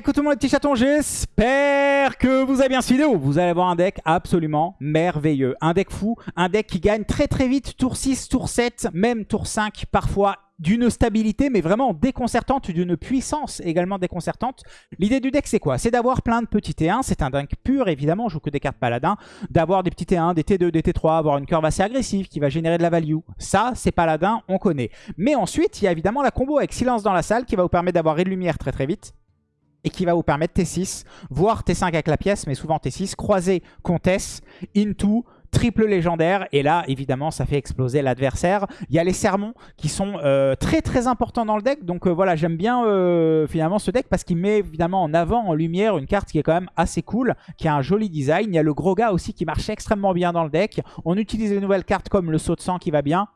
coucou tout le monde les petits chatons, j'espère que vous avez bien cette vidéo. Vous allez avoir un deck absolument merveilleux. Un deck fou, un deck qui gagne très très vite, tour 6, tour 7, même tour 5 parfois d'une stabilité mais vraiment déconcertante, d'une puissance également déconcertante. L'idée du deck c'est quoi? C'est d'avoir plein de petits T1, c'est un deck pur évidemment, je joue que des cartes paladins, d'avoir des petits T1, des T2, des T3, avoir une curve assez agressive qui va générer de la value. Ça c'est paladin, on connaît. Mais ensuite il y a évidemment la combo avec silence dans la salle qui va vous permettre d'avoir de lumière très très vite et qui va vous permettre T6, voire T5 avec la pièce, mais souvent T6, croiser Comtesse, Into, triple légendaire. Et là, évidemment, ça fait exploser l'adversaire. Il y a les sermons qui sont euh, très très importants dans le deck. Donc euh, voilà, j'aime bien euh, finalement ce deck parce qu'il met évidemment en avant, en lumière, une carte qui est quand même assez cool, qui a un joli design. Il y a le gros gars aussi qui marche extrêmement bien dans le deck. On utilise les nouvelles cartes comme le saut de sang qui va bien.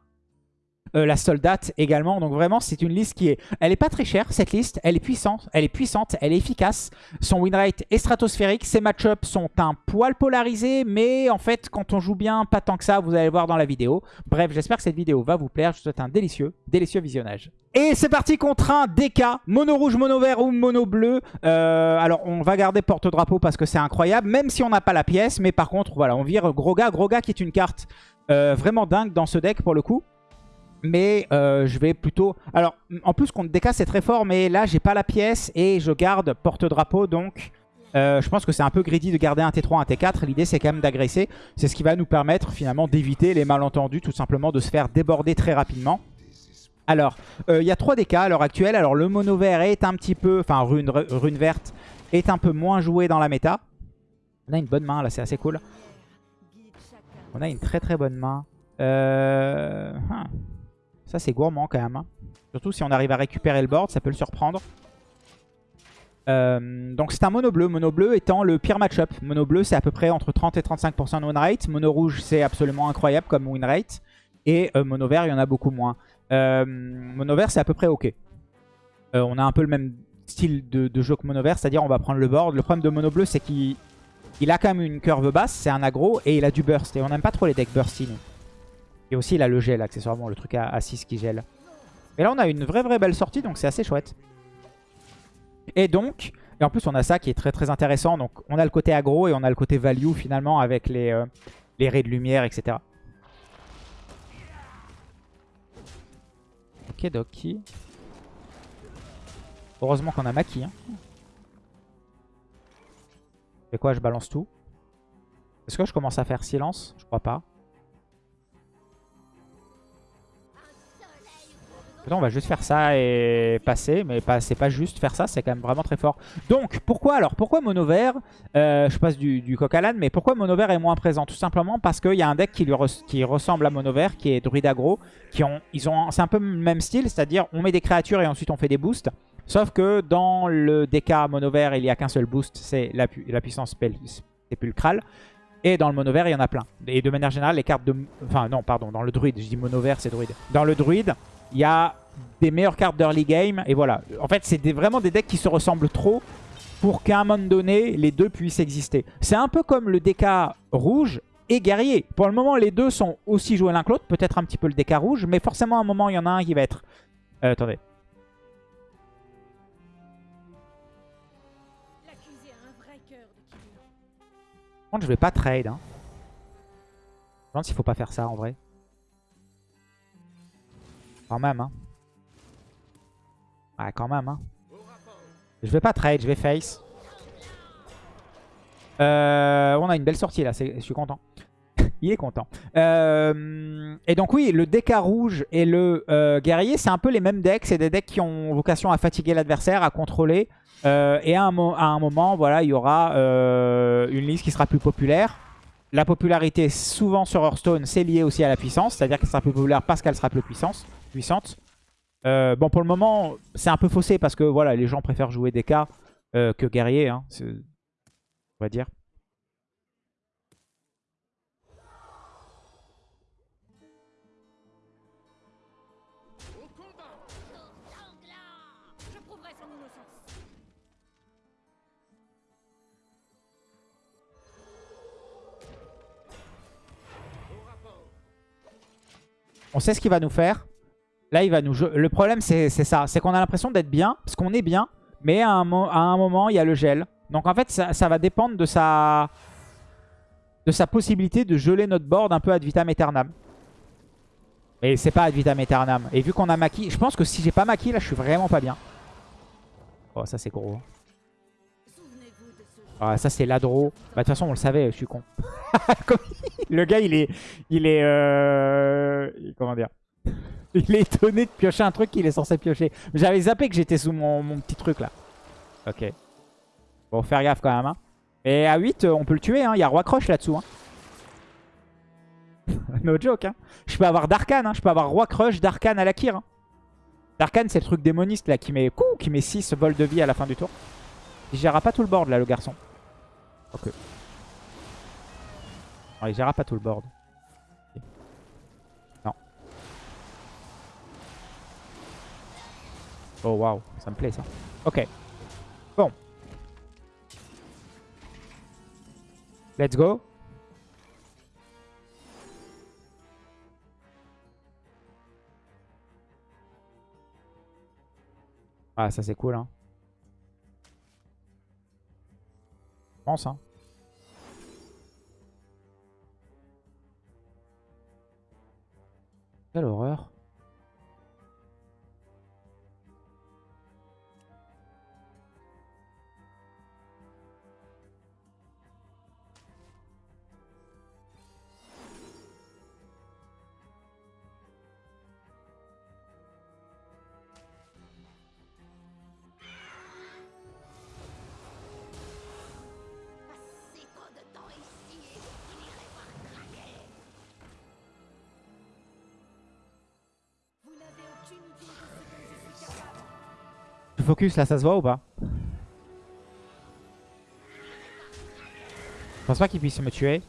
Euh, la soldate également. Donc vraiment, c'est une liste qui est... Elle est pas très chère, cette liste. Elle est puissante, elle est puissante, elle est efficace. Son win rate est stratosphérique. Ses match-ups sont un poil polarisés, mais en fait, quand on joue bien, pas tant que ça, vous allez voir dans la vidéo. Bref, j'espère que cette vidéo va vous plaire. Je vous souhaite un délicieux, délicieux visionnage. Et c'est parti contre un DK, mono rouge, mono vert ou mono bleu. Euh, alors, on va garder porte-drapeau parce que c'est incroyable, même si on n'a pas la pièce. Mais par contre, voilà, on vire. Gros gars qui est une carte euh, vraiment dingue dans ce deck pour le coup. Mais euh, je vais plutôt... Alors, en plus, contre DK, c'est très fort. Mais là, j'ai pas la pièce et je garde porte-drapeau. Donc, euh, je pense que c'est un peu greedy de garder un T3, un T4. L'idée, c'est quand même d'agresser. C'est ce qui va nous permettre, finalement, d'éviter les malentendus. Tout simplement, de se faire déborder très rapidement. Alors, euh, il y a 3 DK à l'heure actuelle. Alors, le mono vert est un petit peu... Enfin, rune, rune verte est un peu moins joué dans la méta. On a une bonne main, là. C'est assez cool. On a une très très bonne main. Euh... Hein. Ça, c'est gourmand quand même. Hein. Surtout si on arrive à récupérer le board, ça peut le surprendre. Euh, donc c'est un mono bleu, mono bleu étant le pire match-up. Mono bleu c'est à peu près entre 30 et 35% de win rate. Mono rouge c'est absolument incroyable comme win rate. Et euh, mono vert il y en a beaucoup moins. Euh, mono vert c'est à peu près ok. on a un peu le même style de, jeu que mono vert, c'est-à-dire on va prendre le board. Le problème de mono bleu c'est qu'il a quand même une curve basse, c'est un aggro et il a du burst. Et on n'aime pas trop les decks bursty nous. Et aussi, il a le gel, accessoirement, le truc à, 6 qui gèle. Et là, on a une vraie, vraie belle sortie, donc c'est assez chouette. Et donc, et en plus, on a ça qui est très, très intéressant. Donc, on a le côté aggro et on a le côté value, finalement, avec les, euh, les raies de lumière, etc. Ok, Doki. Heureusement qu'on a Maki. Hein. Et quoi, je balance tout? Est-ce que je commence à faire silence? Je crois pas. On va juste faire ça et passer, mais c'est pas juste faire ça, c'est quand même vraiment très fort. Donc, pourquoi alors Pourquoi mono vert euh, Je passe du, coq à l'âne, mais pourquoi mono vert est moins présent? Tout simplement parce qu'il y a un deck qui, lui ressemble à mono vert, qui est druide aggro, qui ont, ils ont, c'est un peu le même style, c'est-à-dire on met des créatures et ensuite on fait des boosts. Sauf que dans le DK mono vert, il n'y a qu'un seul boost, c'est la, puissance sépulcrale. Et dans le mono vert, il y en a plein. Et de manière générale, les cartes de... Enfin, non, pardon, dans le druide. Je dis mono vert, c'est druide. Dans le druide, il y a des meilleures cartes d'early game. Et voilà. En fait, c'est vraiment des decks qui se ressemblent trop pour qu'à un moment donné, les deux puissent exister. C'est un peu comme le DK rouge et guerrier. Pour le moment, les deux sont aussi joués l'un que l'autre. Peut-être un petit peu le DK rouge, mais forcément, à un moment, il y en a un qui va être... Euh, attendez. Je vais pas trade. Hein. Je faut pas faire ça en vrai. Quand même, hein. Ouais, quand même, hein. Je vais pas trade, je vais face. Euh, on a une belle sortie là, je suis content. Il est content. Euh, et donc oui, le DK rouge et le euh, guerrier, c'est un peu les mêmes decks. C'est des decks qui ont vocation à fatiguer l'adversaire, à contrôler. et à un, à un, moment, voilà, il y aura une liste qui sera plus populaire. La popularité, souvent sur Hearthstone, c'est lié aussi à la puissance. C'est-à-dire qu'elle sera plus populaire parce qu'elle sera plus puissance puissante. Euh, bon, pour le moment, c'est un peu faussé parce que voilà, les gens préfèrent jouer des cas euh, que guerrier, hein, on va dire. On sait ce qu'il va nous faire. Là, il va nous. Le problème, c'est ça. C'est qu'on a l'impression d'être bien, parce qu'on est bien. Mais à un, moment, il y a le gel. Donc en fait, ça, va dépendre de sa, de sa possibilité de geler notre board un peu ad vitam aeternam. Mais c'est pas ad vitam aeternam. Et vu qu'on a Maki, je pense que si j'ai pas Maki, là, je suis vraiment pas bien. Oh, ça c'est gros. Ah, ça c'est l'adro. Bah, de toute façon, on le savait, je suis con. le gars, il est... Il est... Euh... Comment dire? Il est étonné de piocher un truc qu'il est censé piocher. J'avais zappé que j'étais sous mon, petit truc, là. Ok. Bon, faire gaffe quand même. Hein. Et à 8, on peut le tuer. Hein. Il y a Roi Croche là-dessous. Hein. no joke. Hein. Je peux avoir Darkan. Hein. Je peux avoir Roi Crush, Darkan à la Kir. Hein. Darkan, c'est le truc démoniste là qui met, qui met 6 vols de vie à la fin du tour. Il gérera pas tout le board là, le garçon. Ok. Non, il gérera pas tout le board. Non. Oh waouh, ça me plaît ça. Ok. Bon. Let's go. Ah, ça c'est cool, hein. Hein. Quelle horreur. Focus là, ça se voit ou pas Je pense pas qu'il puisse me tuer.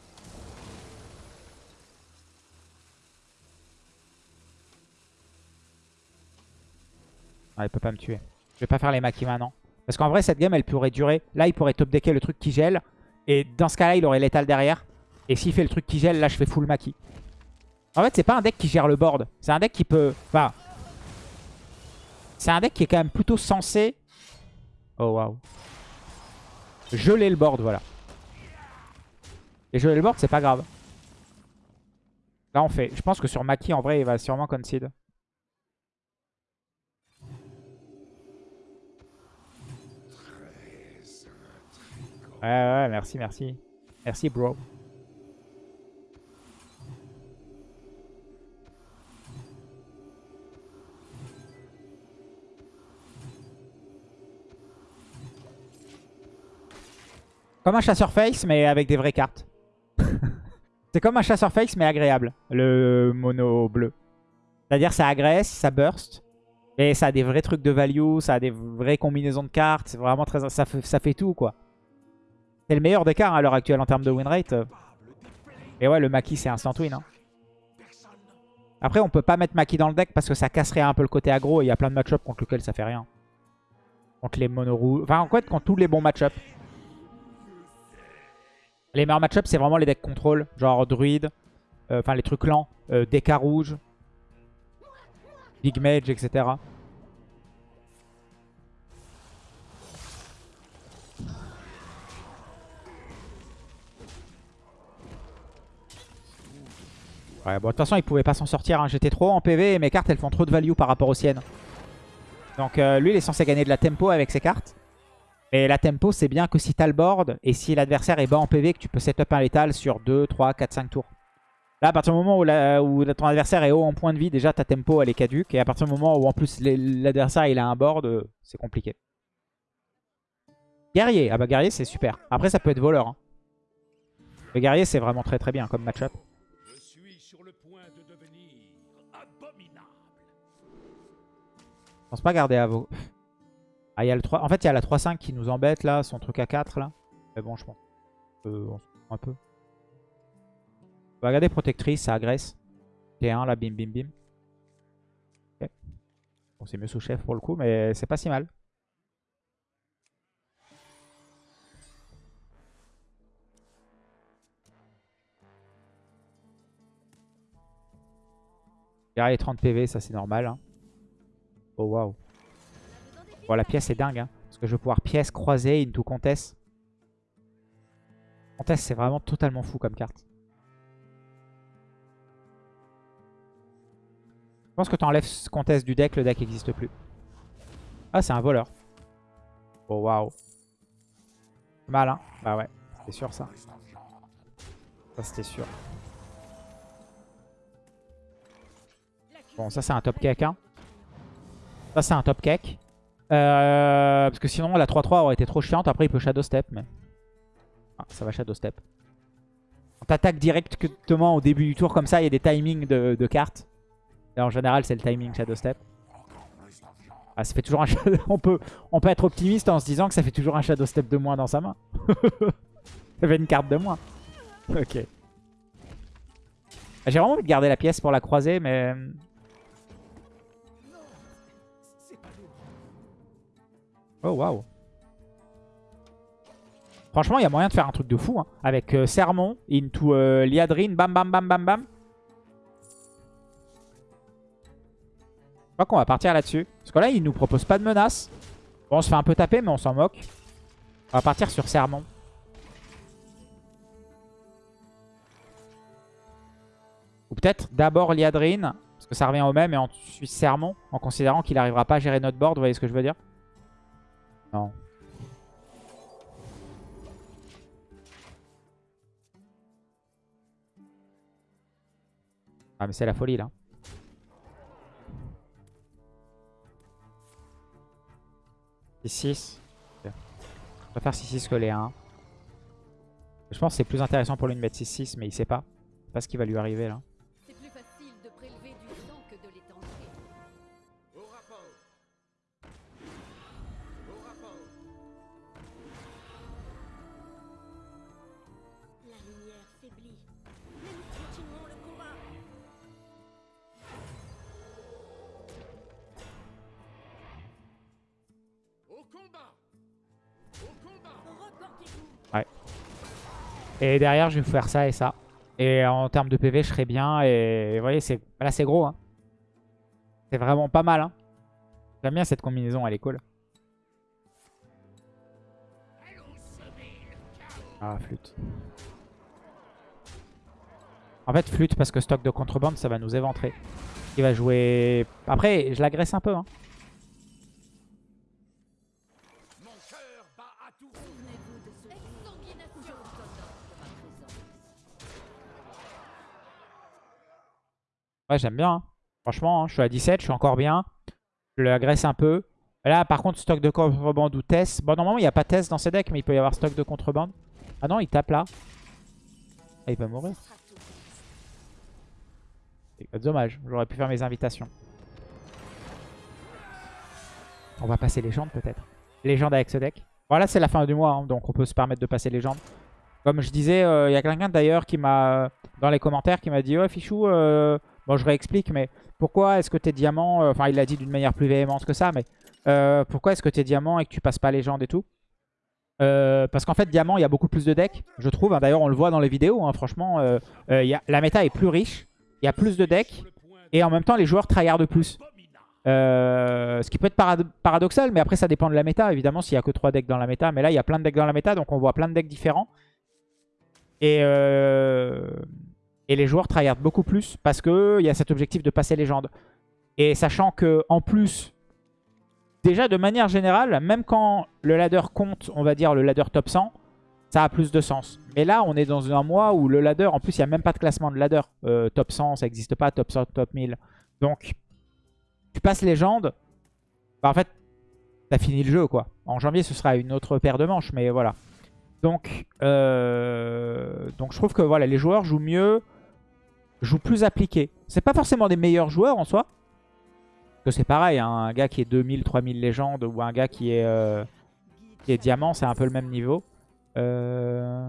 Ah, il peut pas me tuer. Je vais pas faire les maquis maintenant. Parce qu'en vrai, cette game, elle pourrait durer. Là, il pourrait top decker le truc qui gèle. Et dans ce cas-là, il aurait l'étal derrière. Et s'il fait le truc qui gèle, là, je fais full maquis. En fait, c'est pas un deck qui gère le board. C'est un deck qui peut... Enfin, c'est un deck qui est quand même plutôt censé... Oh waouh. Geler le board, voilà. Et geler le board, c'est pas grave. Là, on fait... Je pense que sur Maki, en vrai, il va sûrement concede. Ouais, ouais, merci, merci. Merci, bro. Comme un chasseur face, mais avec des vraies cartes. c'est comme un chasseur face, mais agréable, le mono bleu. C'est-à-dire ça agresse, ça burst. Et ça a des vrais trucs de value, ça a des vraies combinaisons de cartes. C'est vraiment très... Ça fait, ça fait tout, quoi. C'est le meilleur des cartes à l'heure actuelle en termes de win rate. Et ouais, le Maki, c'est instant win. Hein. Après, on peut pas mettre Maki dans le deck parce que ça casserait un peu le côté aggro. Et il y a plein de match contre lesquels ça fait rien. Contre les mono rouges. Enfin, en fait, contre tous les bons match les meilleurs match c'est vraiment les decks contrôle, genre druide, euh, enfin les trucs lents, euh, rouge, Big Mage, etc. Ouais, bon, de toute façon, il pouvait pas s'en sortir. Hein. J'étais trop en PV et mes cartes, elles font trop de value par rapport aux siennes. Donc, euh, lui, il est censé gagner de la tempo avec ses cartes. Et la tempo, c'est bien que si t'as le board et si l'adversaire est bas en PV, que tu peux setup un létal sur 2, 3, 4, 5 tours. Là, à partir du moment où, ton adversaire est haut en point de vie, déjà ta tempo elle est caduque. Et à partir du moment où en plus l'adversaire il a un board, euh, c'est compliqué. Guerrier, ah bah guerrier c'est super. Après ça peut être voleur. Hein. Le guerrier c'est vraiment très très bien comme match-up. Je suis sur le point de devenir abominable. Je pense pas garder à vos... Ah, y a le 3... En fait, il y a la 3-5 qui nous embête là, son truc à 4 là. Mais bon, je pense. On se un peu. On va regarder protectrice, ça agresse. T1 là, bim bim bim. Bon, c'est mieux sous-chef pour le coup, mais c'est pas si mal. Guerrier 30 PV, ça c'est normal. Hein. Oh waouh. Bon, la pièce est dingue. Hein. Parce que je vais pouvoir pièce croiser into Comtesse. Comtesse, c'est vraiment totalement fou comme carte. Je pense que tu enlèves Comtesse du deck, le deck n'existe plus. Ah, c'est un voleur. Oh, waouh. Mal, hein Bah ouais, c'était sûr ça. Ça, c'était sûr. Bon, ça, c'est un top cake, hein. Ça, c'est un top cake. Euh, parce que sinon, la 3-3 aurait été trop chiante. Après, il peut shadow step, mais... Ah, ça va shadow step. On t'attaque directement au début du tour, comme ça, il y a des timings de, cartes. Et en général, c'est le timing Shadow Step. Ah, ça fait toujours un on, peut, on peut être optimiste en se disant que ça fait toujours un Shadow Step de moins dans sa main. ça fait une carte de moins. Ok. J'ai vraiment envie de garder la pièce pour la croiser, mais... Oh, waouh. Franchement, il y a moyen de faire un truc de fou. Hein. Avec euh, Sermon, into euh, Liadrine, bam bam bam bam bam. Je crois qu'on va partir là-dessus. Parce que là, il nous propose pas de menace. Bon, on se fait un peu taper, mais on s'en moque. On va partir sur Sermon. Ou peut-être d'abord Liadrine. Parce que ça revient au même. Et ensuite Sermon. En considérant qu'il n'arrivera pas à gérer notre board. Vous voyez ce que je veux dire Ah mais c'est la folie là. 6-6. Je préfère 6-6 que les 1. Je pense que c'est plus intéressant pour lui de mettre 6-6, mais il sait pas. Il sait pas ce qui va lui arriver là. Et derrière, je vais faire ça et ça. Et en termes de PV, je serai bien. Et vous voyez, là, c'est gros. Hein. C'est vraiment pas mal. Hein. J'aime bien cette combinaison, elle est cool. Ah, flûte. En fait, flûte parce que stock de contrebande, ça va nous éventrer. Il va jouer... Après, je l'agresse un peu. Hein. Ouais, j'aime bien. Hein. Franchement, hein, je suis à 17, je suis encore bien. Je l'agresse un peu. Là, par contre, stock de contrebande ou test. Bon, normalement, il n'y a pas test dans ces decks, mais il peut y avoir stock de contrebande. Ah non, il tape là. Ah, il peut mourir. Dommage, j'aurais pu faire mes invitations. On va passer légende peut-être. Légende avec ce deck. Voilà, c'est la fin du mois, hein, donc on peut se permettre de passer légende. Comme je disais, euh, il y a quelqu'un d'ailleurs qui m'a, dans les commentaires, qui m'a dit « Ouais, Fichou, euh, Bon, je réexplique, mais pourquoi est-ce que t'es diamant euh, Enfin, il l'a dit d'une manière plus véhémente que ça, mais euh, pourquoi est-ce que t'es diamant et que tu passes pas légende et tout? Euh, Parce qu'en fait, diamant, il y a beaucoup plus de decks, je trouve. Hein. D'ailleurs, on le voit dans les vidéos, hein. franchement. La méta est plus riche, il y a plus de decks, et en même temps, les joueurs tryhardent plus. ce qui peut être paradoxal, mais après, ça dépend de la méta, évidemment, s'il y a que 3 decks dans la méta. Mais là, il y a plein de decks dans la méta, donc on voit plein de decks différents. Et... Et les joueurs tryhardent beaucoup plus parce qu'il y a cet objectif de passer légende. Et sachant que en plus, déjà de manière générale, même quand le ladder compte, on va dire le ladder top 100, ça a plus de sens. Mais là, on est dans un mois où le ladder, en plus, il n'y a même pas de classement de ladder. Euh, top 100, ça n'existe pas, top 100, top 1000. Donc, tu passes légende, bah, en fait, t'as fini le jeu, quoi. En janvier, ce sera une autre paire de manches, mais voilà. Donc, euh, donc je trouve que voilà, les joueurs jouent mieux joue plus appliqué. C'est pas forcément des meilleurs joueurs en soi. Que c'est pareil, hein, un gars qui est 2000, 3000 légendes ou un gars qui est, euh, qui est diamant, c'est un peu le même niveau. Euh,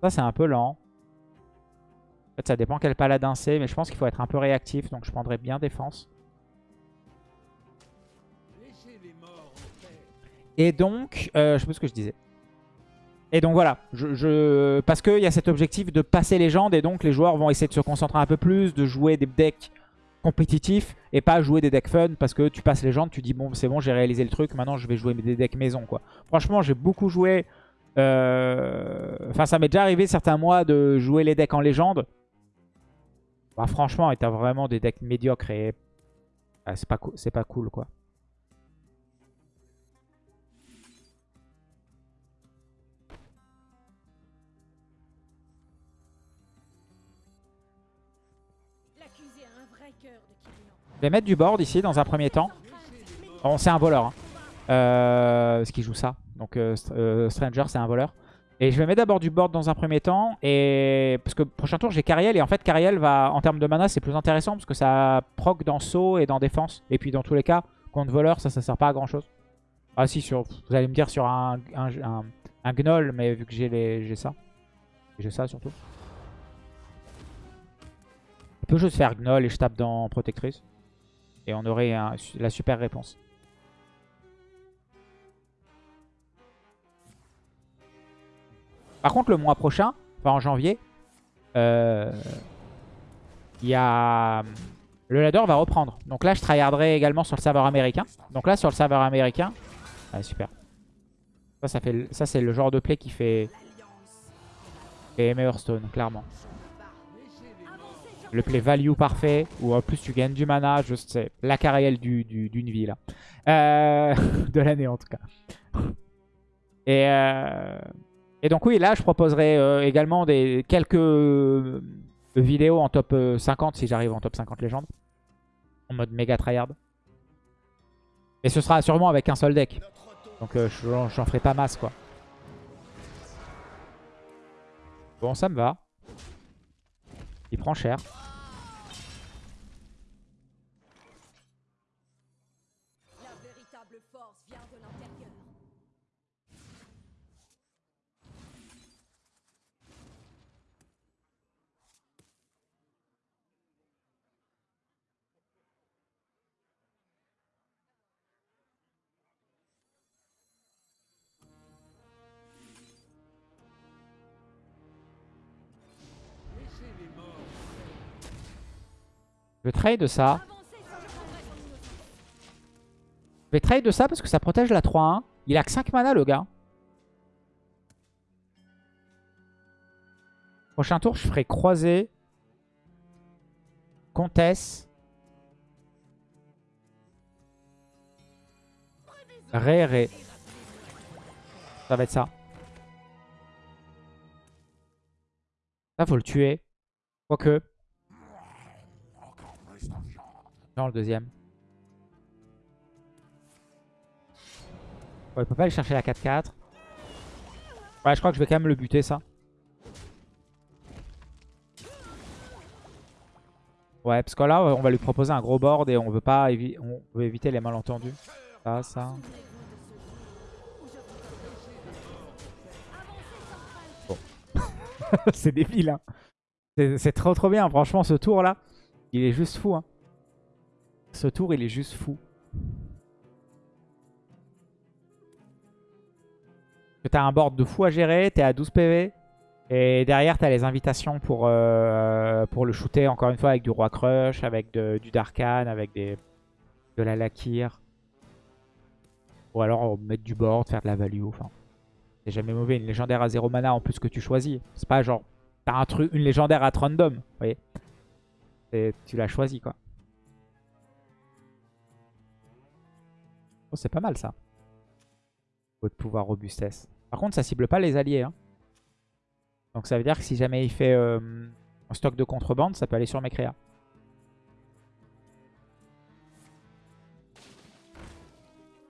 ça, c'est un peu lent. En fait, ça dépend quel paladin c'est, mais je pense qu'il faut être un peu réactif, donc je prendrais bien défense. Et donc, euh, je sais pas ce que je disais. Et donc voilà, je, parce qu'il y a cet objectif de passer légende et donc les joueurs vont essayer de se concentrer un peu plus, de jouer des decks compétitif et pas jouer des decks fun parce que tu passes gens, tu dis bon c'est bon j'ai réalisé le truc, maintenant je vais jouer des decks maison quoi. Franchement j'ai beaucoup joué, euh, enfin ça m'est déjà arrivé certains mois de jouer les decks en légende. Bah franchement t'as vraiment des decks médiocres et ah, c'est pas cool quoi. Je vais mettre du board ici dans un premier temps. Bon, c'est un voleur. Hein. Euh, ce qui joue ça. Donc euh, euh, Stranger, c'est un voleur. Et je vais mettre d'abord du board dans un premier temps. Et Parce que prochain tour, j'ai Cariel. Et en fait, Cariel, va, en termes de mana, c'est plus intéressant. Parce que ça proc dans saut et dans défense. Et puis dans tous les cas, contre voleur, ça, ça sert pas à grand chose. Ah si, sur, vous allez me dire sur un, un, un, gnoll. Mais vu que j'ai ça. J'ai ça surtout. Je peux juste faire gnoll et je tape dans protectrice. Et on aurait la super réponse. Par contre, le mois prochain, enfin en janvier, euh, il y a... Le ladder va reprendre. Donc là, je tryharderai également sur le serveur américain. Donc là, sur le serveur américain... Ah, super. Ça, ça, fait... ça c'est le genre de play qui fait... Et Hearthstone, clairement. Le play value parfait, où en plus tu gagnes du mana, je sais, la carrière d'une du, vie. Euh, de l'année en tout cas. Et, euh, donc oui, là je proposerai euh, également des, quelques vidéos en top 50 si j'arrive en top 50 légende. En mode méga tryhard. Et ce sera sûrement avec un seul deck. Donc j'en ferai pas masse quoi. Bon, ça me va. Il prend cher. Vais trade ça. Je vais trade ça parce que ça protège la 3-1. Il a que 5 mana le gars. Prochain tour, je ferai croiser. Comtesse. Ré, ré. Ça va être ça. Ça, faut le tuer. Quoique. Le deuxième. il peut pas aller chercher la 4-4. Ouais, je crois que je vais quand même le buter, ça. Ouais, parce que là, on va lui proposer un gros board et on veut pas on veut éviter les malentendus. Ça, ça. Bon. c'est débile, hein. C'est trop trop bien. Franchement, ce tour-là, il est juste fou, hein. Ce tour, il est juste fou. T'as un board de fou à gérer, t'es à 12 PV. Et derrière, t'as les invitations pour, euh, pour le shooter, encore une fois, avec du Roi Crush, avec du Darkan, avec de la Lakir. Ou alors mettre du board, faire de la value. Enfin, c'est jamais mauvais. Une légendaire à 0 mana en plus que tu choisis. C'est pas genre, t'as un une légendaire à random. Vous voyez Tu l'as choisi, quoi. Oh, c'est pas mal ça. Votre pouvoir robustesse. Par contre, ça cible pas les alliés. Hein. Donc ça veut dire que si jamais il fait euh, un stock de contrebande, ça peut aller sur mes créas.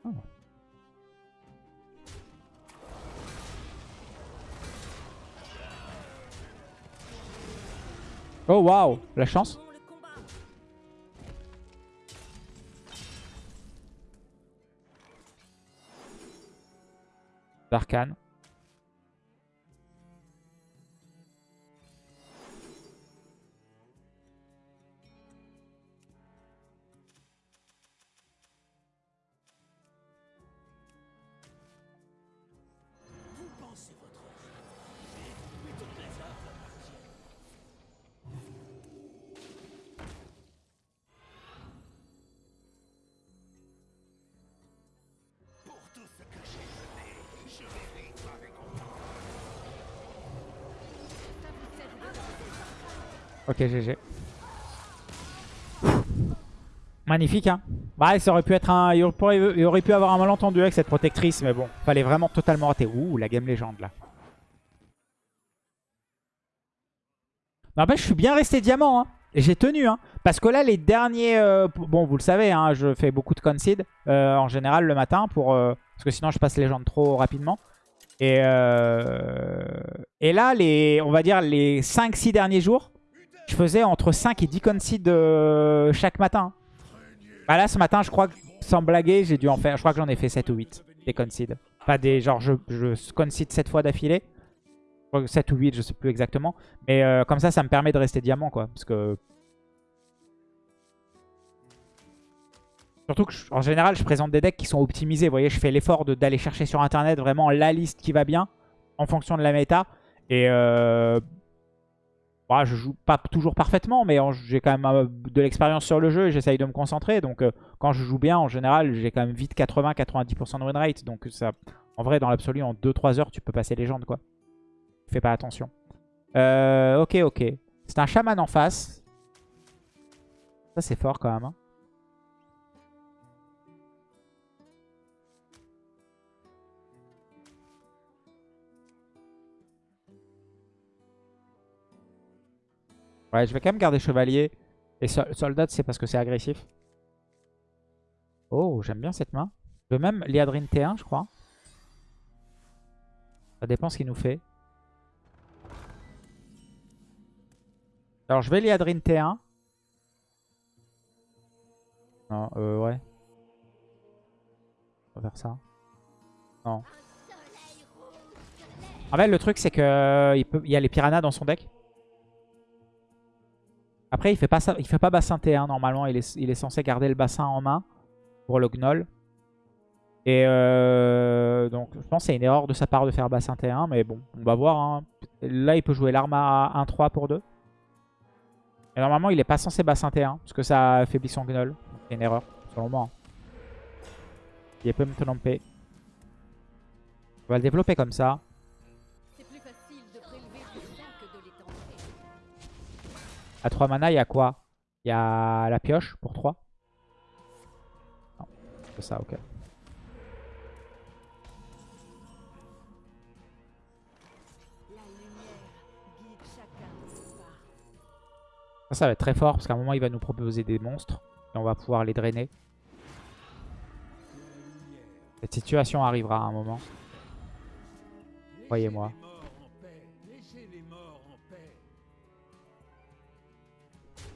Oh. Oh waouh, la chance. D'arcane. Magnifique, hein. Bah, ça aurait pu être un... Il aurait, pu avoir un malentendu avec cette protectrice, mais bon. Fallait vraiment totalement rater. Ouh, la game légende, là. N'empêche, je suis bien resté diamant, hein. Et j'ai tenu, hein. Parce que là, les derniers... euh, bon, vous le savez, hein, je fais beaucoup de concede euh, en général le matin pour... euh, parce que sinon, je passe légende trop rapidement. Et, et là, les, on va dire les 5-6 derniers jours, je faisais entre 5 et 10 concede euh, chaque matin. Bah là, ce matin, je crois que, sans blaguer, j'ai dû en faire... Je crois que j'en ai fait 7 ou 8, des concede. Pas des... Genre, je, je concede 7 fois d'affilée. Je crois que 7 ou 8, je sais plus exactement. Mais euh, comme ça, ça me permet de rester diamant, quoi. Parce que... Surtout que, en général, je présente des decks qui sont optimisés. Vous voyez, je fais l'effort d'aller chercher sur Internet vraiment la liste qui va bien en fonction de la méta. Et euh, bah, je joue pas toujours parfaitement, mais j'ai quand même euh, de l'expérience sur le jeu et j'essaye de me concentrer. Donc euh, quand je joue bien, en général, j'ai quand même vite 80-90% de win rate. Donc ça, en vrai, dans l'absolu, en 2-3 heures, tu peux passer légende, quoi. Fais pas attention. Euh, ok, ok. C'est un chaman en face. Ça, c'est fort quand même. hein. Ouais, je vais quand même garder chevalier. Et sol- soldat, c'est parce que c'est agressif. Oh, j'aime bien cette main. Je veux même Liadrine T1, je crois. Ça dépend ce qu'il nous fait. Alors, je vais Liadrine T1. Non, euh, ouais. On va faire ça. Non. En fait, le truc, c'est que euh, il y a les piranhas dans son deck. Après, il fait pas il fait pas bassin T1 normalement. Il est, il est censé garder le bassin en main pour le gnoll. Et euh, donc, je pense que c'est une erreur de sa part de faire bassin T1. Mais bon, on va voir. hein. Là, il peut jouer l'arme à 1-3 pour 2. Et normalement, il est pas censé bassin T1 parce que ça affaiblit son gnoll. C'est une erreur, selon moi. hein. Il peut me tromper. On va le développer comme ça. À 3 mana, il y a quoi? Il y a la pioche pour 3. Non, c'est ça, ok. Ça, ça va être très fort parce qu'à un moment, il va nous proposer des monstres. Et on va pouvoir les drainer. Cette situation arrivera à un moment. Croyez-moi.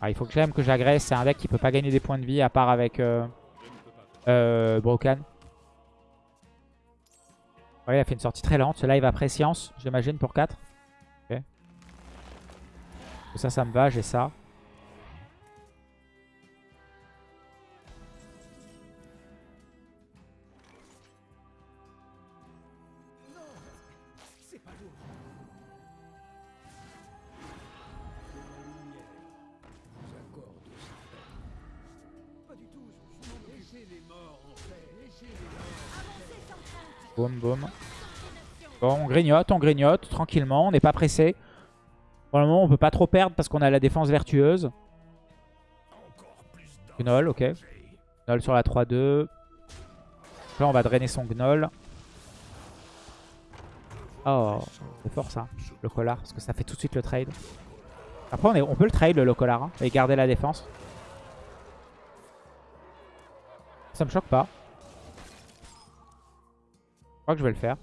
Ah, il faut que j'aime que j'agresse. C'est un deck qui peut pas gagner des points de vie à part avec euh, euh. Ouais, il a fait une sortie très lente. Celui-là, il va préscience, j'imagine, pour 4. Ok. Ça, ça me va. J'ai ça. Bon, on grignote, on grignote tranquillement. On n'est pas pressé. Pour le moment, on peut pas trop perdre parce qu'on a la défense vertueuse. Gnoll, ok. Gnoll sur la 3-2. Là, on va drainer son Gnoll. Oh, c'est fort ça, le collar, parce que ça fait tout de suite le trade. Après, on, peut le trade, le collar, hein, et garder la défense. Ça me choque pas. Que je vais le faire.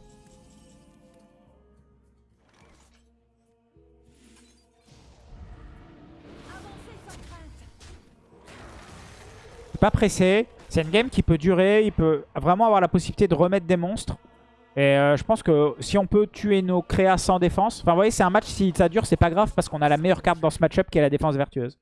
Pas pressé. C'est une game qui peut durer. Il peut vraiment avoir la possibilité de remettre des monstres. Et euh, je pense que si on peut tuer nos créas sans défense... Enfin, vous voyez, c'est un match, si ça dure, c'est pas grave parce qu'on a la meilleure carte dans ce match-up qui est la défense vertueuse.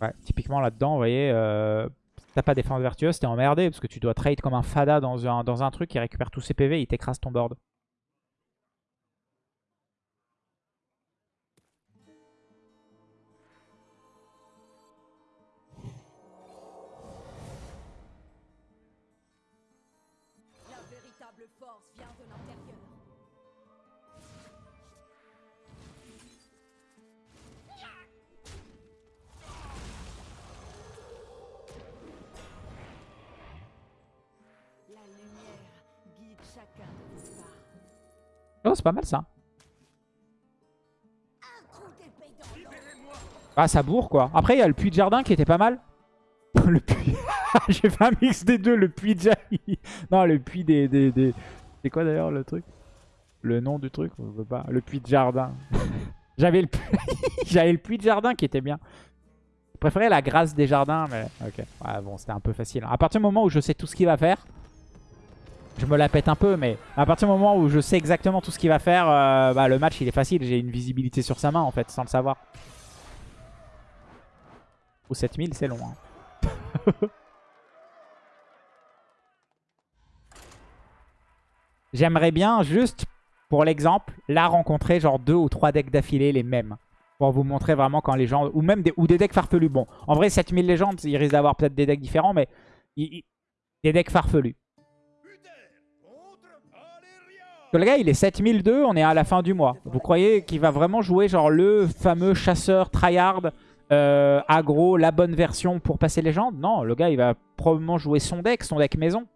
Ouais, typiquement là-dedans, vous voyez, euh, t'as pas défense vertueuse, t'es emmerdé parce que tu dois trade comme un fada dans un, dans un truc qui récupère tous ses PV, il t'écrase ton board. C'est pas mal ça. Ah, ça bourre quoi. Après, il y a le puits de jardin qui était pas mal. le puits. J'ai fait un mix des deux, le puits de Jaï. Non, le puits des. des, des... C'est quoi d'ailleurs le truc? Le nom du truc On veut pas. Le puits de jardin. J'avais le... puits- J'avais le puits de jardin qui était bien. Je préférais la grâce des jardins, mais ok. Ouais, bon, c'était un peu facile. À partir du moment où je sais tout ce qu'il va faire, je me la pète un peu, mais à partir du moment où je sais exactement tout ce qu'il va faire, euh, bah, le match il est facile. J'ai une visibilité sur sa main en fait, sans le savoir. Ou 7000, c'est long. hein. J'aimerais bien, juste pour l'exemple, là rencontrer genre deux ou trois decks d'affilée les mêmes. Pour vous montrer vraiment quand les gens... Ou même des, ou des decks farfelus. Bon, en vrai, 7000 légendes, il risque d'avoir peut-être des decks différents, mais... des decks farfelus. Le gars, il est 7002, on est à la fin du mois. Vous croyez qu'il va vraiment jouer genre le fameux chasseur tryhard euh, aggro, la bonne version pour passer légende Non, le gars, il va probablement jouer son deck, son deck maison.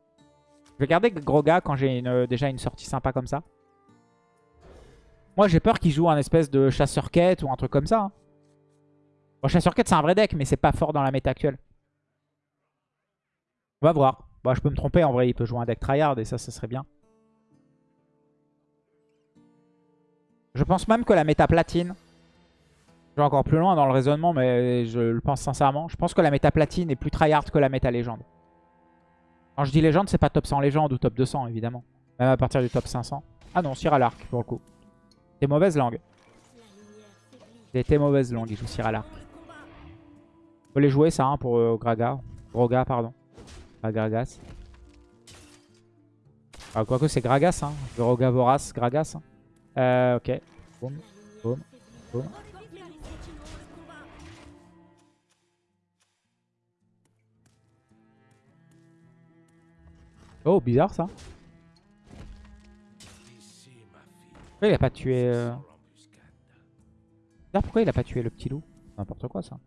Je vais garder Groga quand j'ai une- déjà une sortie sympa comme ça. Moi, j'ai peur qu'il joue un espèce de chasseur quête ou un truc comme ça. hein. Bon, chasseur quête, c'est un vrai deck, mais c'est pas fort dans la méta actuelle. On va voir. Bon, je peux me tromper, en vrai, il peut jouer un deck tryhard et ça, ça serait bien. Je pense même que la méta platine, je vais encore plus loin dans le raisonnement, mais je le pense sincèrement. Je pense que la méta platine est plus tryhard que la méta légende. Quand je dis légende, c'est pas top 100 légende ou top 200, évidemment. Même à partir du top 500. Ah non, à l'arc, pour le coup. C'est mauvaise langue. C'était mauvaise langue, il joue à l'arc. Faut les jouer, ça, hein, pour euh, Graga. Pardon. Pas Gragas. Ah, quoique, c'est Gragas, hein. Groga Vorace, Gragas. hein. Euh, ok. Boum, boum, boum. Oh, bizarre, ça. Pourquoi il a pas tué... euh, Bizarre, pourquoi il a pas tué le petit loup? N'importe quoi, ça.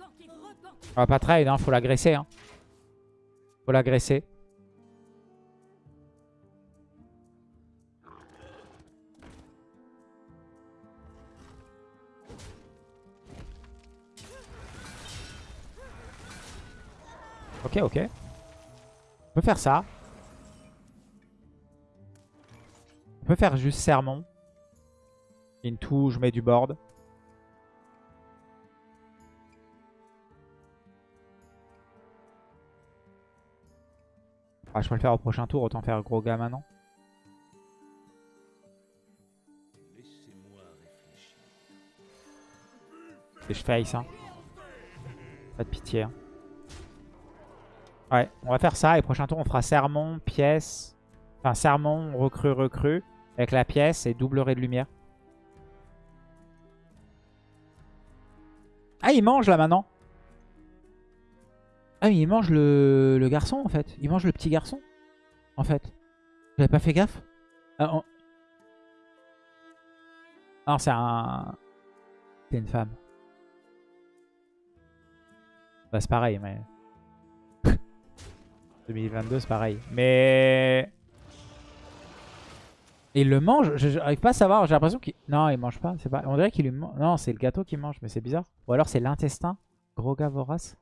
Repentez. Ah, pas trade, hein. Faut l'agresser, hein. Faut l'agresser. Ok, ok. On peut faire ça. On peut faire juste sermon. Into, je mets du board. Ah, je peux le faire au prochain tour, autant faire gros gars maintenant. Et je face, hein. Pas de pitié. hein. Ouais, on va faire ça et prochain tour on fera sermon, pièce. Enfin sermon, recrue, recrue. Avec la pièce et double ray de lumière. Ah, il mange là maintenant. Ah, mais il mange le, garçon en fait. Il mange le petit garçon. En fait. J'avais pas fait gaffe. Ah, on- Non, c'est un. C'est une femme. Bah, c'est pareil, mais. 2022, c'est pareil. Mais. Il le mange Je n'arrive pas à savoir. J'ai l'impression qu'il. Non, il mange pas. Pas. On dirait qu'il lui mange. Non, c'est le gâteau qui mange, mais c'est bizarre. Ou alors c'est l'intestin. Gros gars vorace.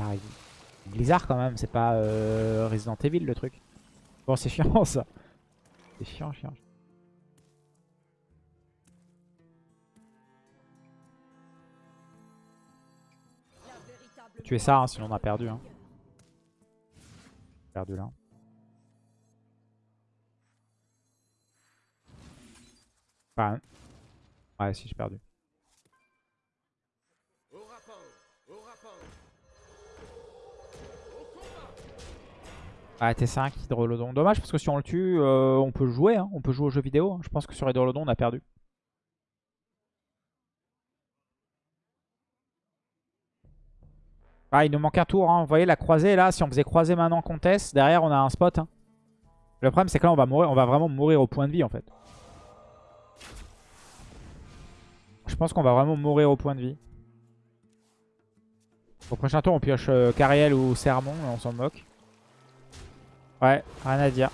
Pareil. Blizzard quand même, c'est pas euh, Resident Evil le truc. Bon, c'est chiant ça. C'est chiant, chiant. Tuer ça, hein, sinon on a perdu. Hein. Perdu là. Ouais, si j'ai perdu. Ah, T5, Hydrolodon. Dommage parce que si on le tue, euh, on peut jouer. hein. On peut jouer aux jeux vidéo. hein. Je pense que sur Hydrolodon, on a perdu. Ah, il nous manque un tour. hein. Vous voyez la croisée là, si on faisait croiser maintenant Comtesse, derrière on a un spot. hein. Le problème c'est que là on va mourir, on va vraiment mourir au point de vie en fait. Je pense qu'on va vraiment mourir au point de vie. Au prochain tour on pioche euh, Cariel ou Sermon, on s'en moque. Ouais, rien à dire.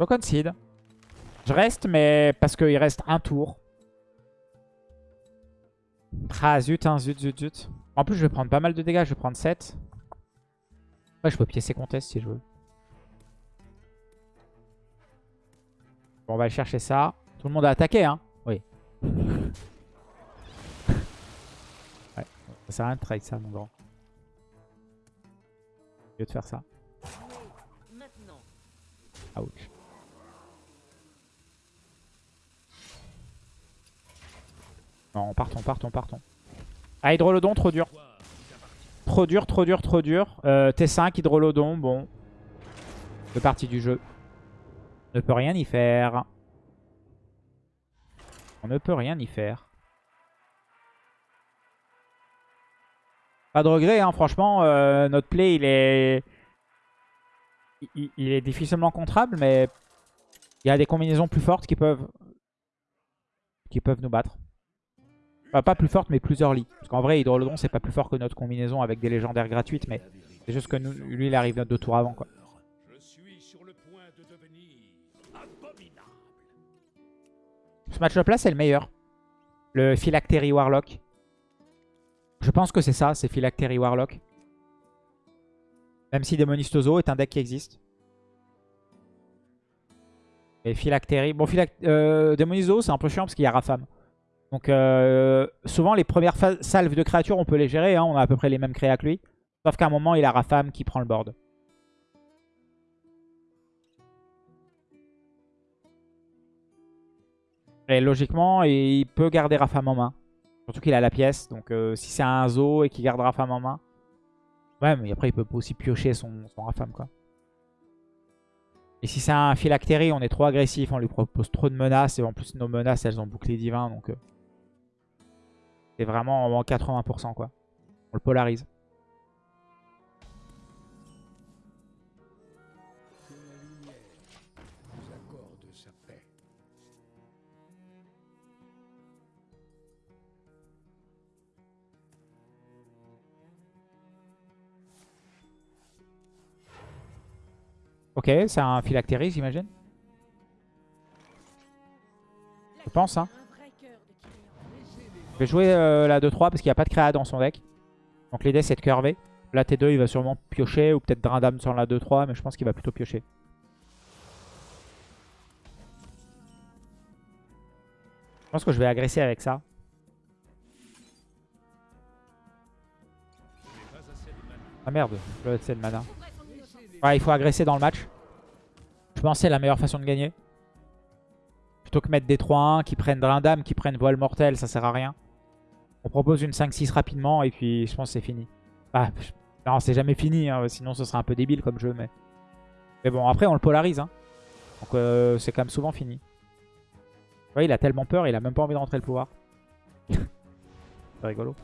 Je concede. Je reste, mais parce qu'il reste un tour. Ah zut, hein, zut, zut, zut. En plus, je vais prendre pas mal de dégâts. Je vais prendre 7. Ouais, je peux piécer Comtesse si je veux. Bon, on va aller chercher ça. Tout le monde a attaqué, hein ça sert à rien de trade ça, mon grand. Mieux de faire ça. Ouch. Non, partons, partons, partons. Ah, Hydrolodon, trop dur. Trop dur, trop dur, trop dur. Euh, T5, Hydrolodon, bon. Deux parties du jeu. On ne peut rien y faire. On ne peut rien y faire. Pas de regret, hein, franchement. euh, notre play, il est... Il, est difficilement contrable, mais il y a des combinaisons plus fortes qui peuvent, qui peuvent nous battre. Enfin, pas plus fortes, mais plus early. Parce qu'en vrai, Hydrolodon, c'est pas plus fort que notre combinaison avec des légendaires gratuites, mais c'est juste que nous, lui, il arrive deux tours avant. quoi. Ce match-up là, c'est le meilleur. Le Phylactery Warlock. Je pense que c'est ça, c'est Phylactery Warlock. Même si Demonistoso est un deck qui existe. Et Phylactery... Bon, Phylac... euh, c'est un peu chiant parce qu'il y a Rafam. Donc, euh, souvent, les premières salves de créatures, on peut les gérer. hein, on a à peu près les mêmes créas que lui. Sauf qu'à un moment, il a Rafam qui prend le board. Et logiquement, il peut garder Rafam en main. Surtout qu'il a la pièce. Donc euh, si c'est un Zo et qu'il garde Rafam en main. Ouais, mais après il peut aussi piocher son, son Rafam quoi. Et si c'est un Phylactery, on est trop agressif, on lui propose trop de menaces. Et en plus nos menaces elles ont bouclé divin. Donc euh, c'est vraiment en 80% quoi. On le polarise. Ok, c'est un Phylactery j'imagine. Je pense hein. De. Je vais jouer euh, la 2-3 parce qu'il n'y a pas de créa dans son deck. Donc l'idée c'est de curver. Là T2 il va sûrement piocher ou peut-être Drindam sur la 2-3 mais je pense qu'il va plutôt piocher. Je pense que je vais agresser avec ça. Ah merde, le c'est le mana. Ouais, il faut agresser dans le match. Je pense que c'est la meilleure façon de gagner. Plutôt que mettre des 3-1 qui prennent Drindam, qui prennent Voile Mortel, ça sert à rien. On propose une 5-6 rapidement et puis je pense que c'est fini. Ah, non, c'est jamais fini, hein, sinon ce serait un peu débile comme jeu. Mais, mais bon, après on le polarise. hein. Donc euh, c'est quand même souvent fini. Il a tellement peur, il a même pas envie de rentrer le pouvoir. c'est rigolo.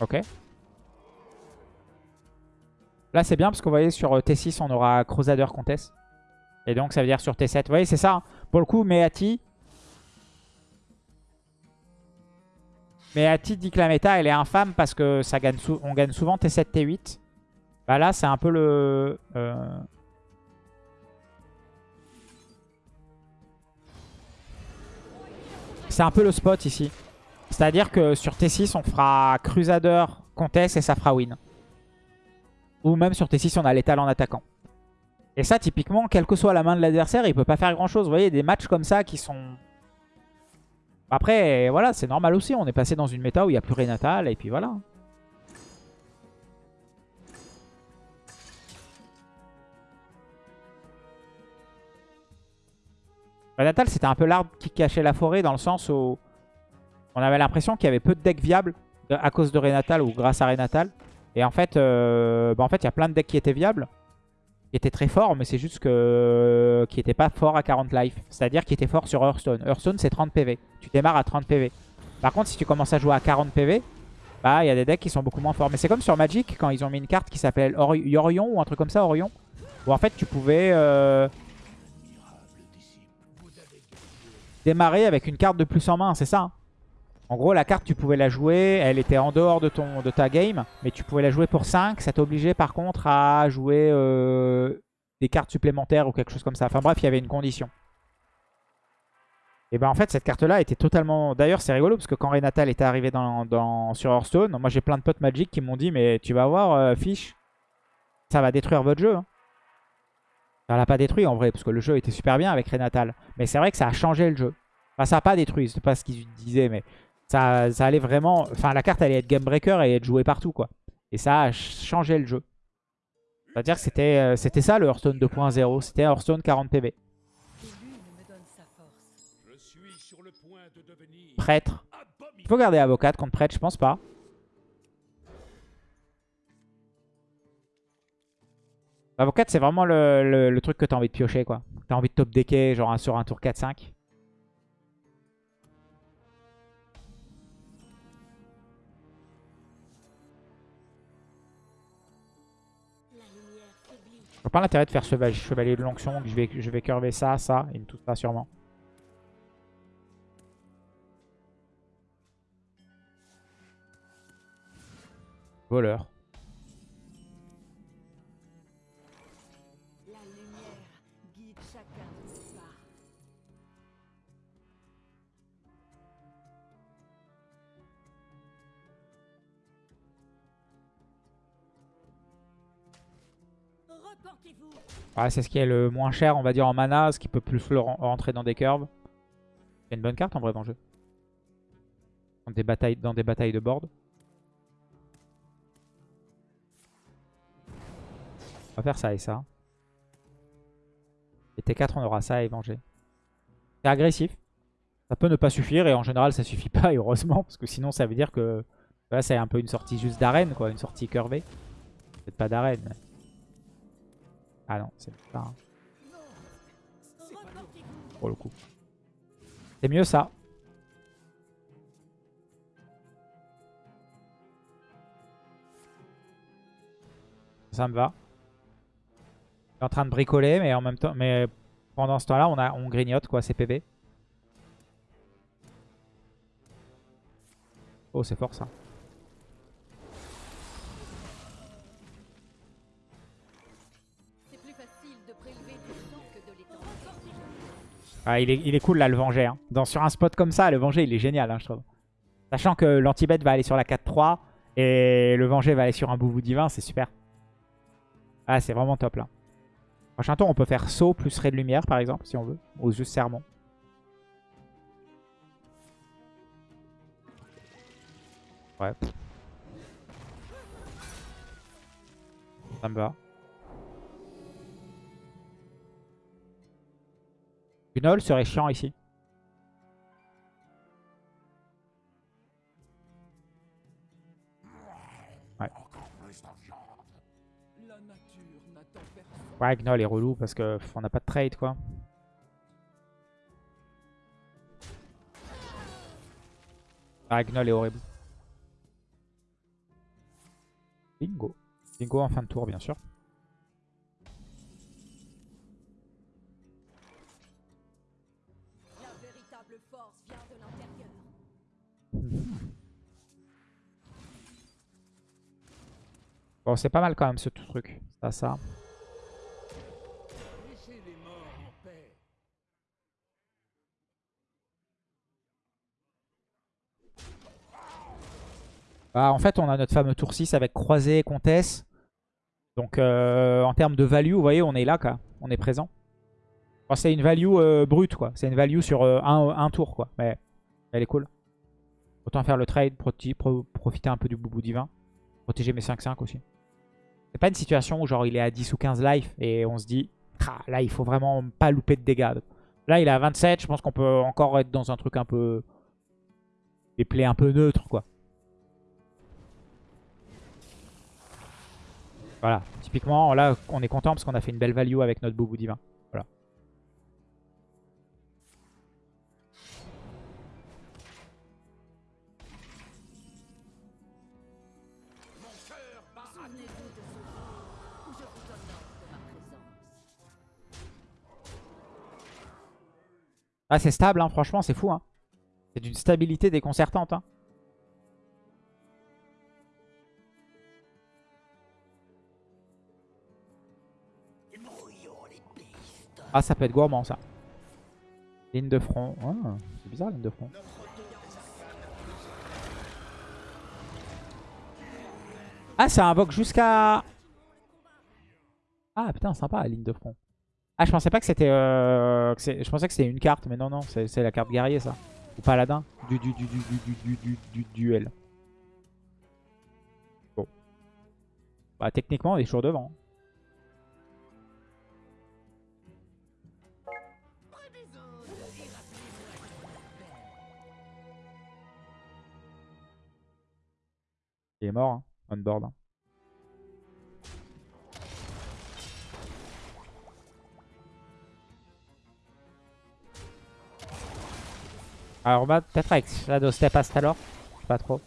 Ok. Là, c'est bien parce que vous sur euh, T6, on aura Crusader Comtesse. Et donc, ça veut dire sur T7. Vous voyez, c'est ça. hein. Pour le coup, Meati... Meati dit que la méta, elle est infâme parce que ça gagne on gagne souvent T7, T8. Bah là, c'est un peu le... euh, C'est un peu le spot ici. C'est-à-dire que sur T6, on fera Crusader, Comtesse et ça fera win. Ou même sur T6, on a l'étal en attaquant. Et ça, typiquement, quelle que soit la main de l'adversaire, il peut pas faire grand-chose. Vous voyez, des matchs comme ça qui sont Après, voilà, c'est normal aussi. On est passé dans une méta où il n'y a plus Renatal. Et puis voilà. Renatal, c'était un peu l'arbre qui cachait la forêt dans le sens où on avait l'impression qu'il y avait peu de decks viables de- à cause de Renatal ou grâce à Renatal. Et en fait, euh, bah en fait, il y a plein de decks qui étaient viables, qui étaient très forts, mais c'est juste que qui n'étaient pas forts à 40 life. C'est-à-dire qui étaient forts sur Hearthstone. Hearthstone, c'est 30 PV. Tu démarres à 30 PV. Par contre, si tu commences à jouer à 40 PV, bah il y a des decks qui sont beaucoup moins forts. Mais c'est comme sur Magic, quand ils ont mis une carte qui s'appelle Or- Yorion ou un truc comme ça, Orion, où en fait tu pouvais euh, démarrer avec une carte de plus en main, c'est ça hein? En gros, la carte, tu pouvais la jouer, elle était en dehors de, ton, de ta game, mais tu pouvais la jouer pour 5. Ça t'obligeait par contre à jouer euh, des cartes supplémentaires ou quelque chose comme ça. Enfin bref, il y avait une condition. Et ben en fait, cette carte-là était totalement... D'ailleurs, c'est rigolo parce que quand Renatal était arrivé sur Hearthstone, moi j'ai plein de potes Magic qui m'ont dit « Mais tu vas voir, euh, Fish, ça va détruire votre jeu. hein. Ça l'a pas détruit en vrai, parce que le jeu était super bien avec Renatal. Mais c'est vrai que ça a changé le jeu. Enfin, ça n'a pas détruit, c'est pas ce qu'ils disaient, mais ça, ça allait vraiment... Enfin, la carte allait être game breaker et être jouée partout, quoi. Et ça a changé le jeu. C'est-à-dire que c'était euh, c'était ça le Hearthstone 2.0. C'était Hearthstone 40 PV. Prêtre. Il faut garder avocat contre prêtre, je pense pas. Avocat, c'est vraiment le, le- truc que t'as envie de piocher, quoi. T'as envie de top decker, genre sur un tour 4-5. Vois pas l'intérêt de faire chevalier, chevalier de l'onction. Je vais, je vais curver ça, ça, et tout ça sûrement. Voleur. Ouais, c'est ce qui est le moins cher, on va dire, en mana, ce qui peut plus rentrer dans des curves. C'est une bonne carte en vrai dans le jeu. Dans des batailles, dans des batailles de board. On va faire ça et ça. Et T4, on aura ça et venger. C'est agressif. Ça peut ne pas suffire et en général ça suffit pas heureusement parce que sinon ça veut dire que là c'est un peu une sortie juste d'arène quoi, une sortie curvée. Peut-être pas d'arène. Ah non, c'est pas pour le coup. C'est mieux ça. Ça me va. Je suis en train de bricoler, mais en même temps, mais pendant ce temps-là, on, a, on grignote quoi, CPB. Oh, c'est fort ça. Ah, il, est, cool là le venger. hein. Dans, sur un spot comme ça, le venger il est génial, hein, je trouve. Sachant que l'anti-bet va aller sur la 4-3 et le venger va aller sur un boubou divin, c'est super. Ah, c'est vraiment top là. Prochain tour, on peut faire saut plus ray de lumière par exemple, si on veut. Ou juste sermon. Ouais. Ça me va. Gunol serait chiant ici. Ouais. Ouais, Gnoll est relou parce que pff, on n'a pas de trade quoi. Ah, Gnoll est horrible. Bingo. Bingo en fin de tour, bien sûr. Bon, c'est pas mal quand même ce truc. Ça, ça. Bah, en fait, on a notre fameux tour 6 avec croisé et comtesse. Donc, euh, en termes de value, vous voyez, on est là, quoi. On est présent. C'est une value euh, brute, quoi. C'est une value sur euh, un, tour, quoi. Mais Elle est cool. Autant faire le trade, profiter un peu du boubou divin. Protéger mes 5-5 aussi. C'est pas une situation où genre il est à 10 ou 15 life et on se dit Ah, là il faut vraiment pas louper de dégâts. Là il est à 27, je pense qu'on peut encore être dans un truc un peu... Des plays un peu neutres quoi. Voilà, typiquement là on est content parce qu'on a fait une belle value avec notre boubou divin. Ah c'est stable hein, franchement c'est fou hein. C'est d'une stabilité déconcertante hein. Ah ça peut être gourmand ça. Ligne de front. Ah, c'est bizarre ligne de front. Ah ça invoque jusqu'à... Ah putain sympa ligne de front. Ah, je pensais pas que c'était... Euh, je pensais que c'était une carte, mais non, non, c'est la carte guerrier, ça. Ou paladin. Du, du, du, du du, du, du, du, du duel. Bah, techniquement, on est toujours devant. Il est mort, hein, on board. Hein. Alors bah, peut-être avec Shadow Step Astalor. Je sais pas trop.